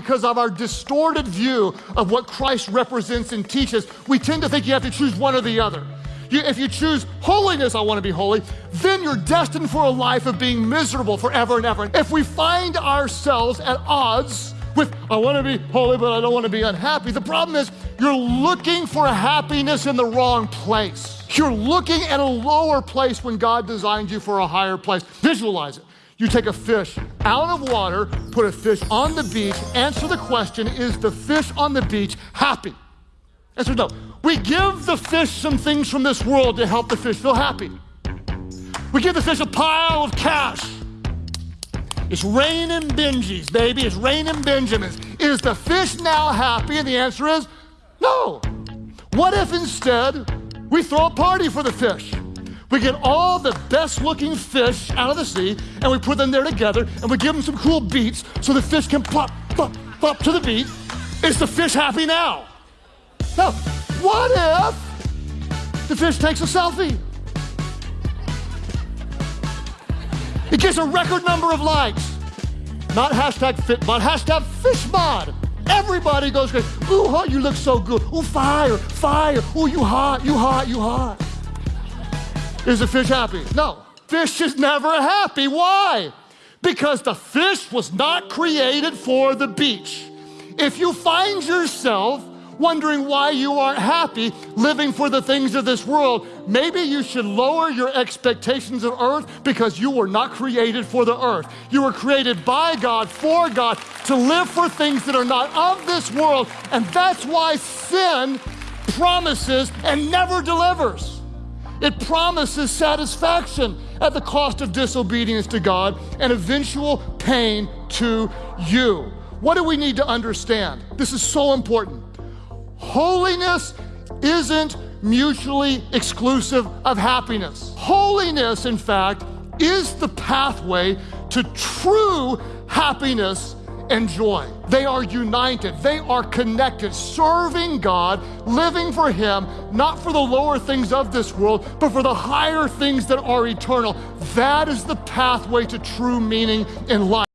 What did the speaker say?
because of our distorted view of what Christ represents and teaches, we tend to think you have to choose one or the other. You, if you choose holiness, I want to be holy, then you're destined for a life of being miserable forever and ever. If we find ourselves at odds with, I want to be holy, but I don't want to be unhappy, the problem is you're looking for happiness in the wrong place. You're looking at a lower place when God designed you for a higher place. Visualize it. You take a fish out of water, put a fish on the beach, answer the question Is the fish on the beach happy? Answer no. We give the fish some things from this world to help the fish feel happy. We give the fish a pile of cash. It's raining Benjis, baby. It's raining Benjamins. Is the fish now happy? And the answer is no. What if instead we throw a party for the fish? We get all the best looking fish out of the sea and we put them there together and we give them some cool beats so the fish can plop, plop, plop to the beat. Is the fish happy now? No. what if the fish takes a selfie? It gets a record number of likes. Not hashtag FitMod, hashtag FishMod. Everybody goes crazy. Ooh, you look so good. Ooh, fire, fire. Ooh, you hot, you hot, you hot. Is the fish happy? No. Fish is never happy. Why? Because the fish was not created for the beach. If you find yourself wondering why you aren't happy living for the things of this world, maybe you should lower your expectations of earth because you were not created for the earth. You were created by God, for God, to live for things that are not of this world. And that's why sin promises and never delivers. It promises satisfaction at the cost of disobedience to God and eventual pain to you. What do we need to understand? This is so important. Holiness isn't mutually exclusive of happiness. Holiness, in fact, is the pathway to true happiness and joy. They are united, they are connected, serving God, living for Him, not for the lower things of this world, but for the higher things that are eternal. That is the pathway to true meaning in life.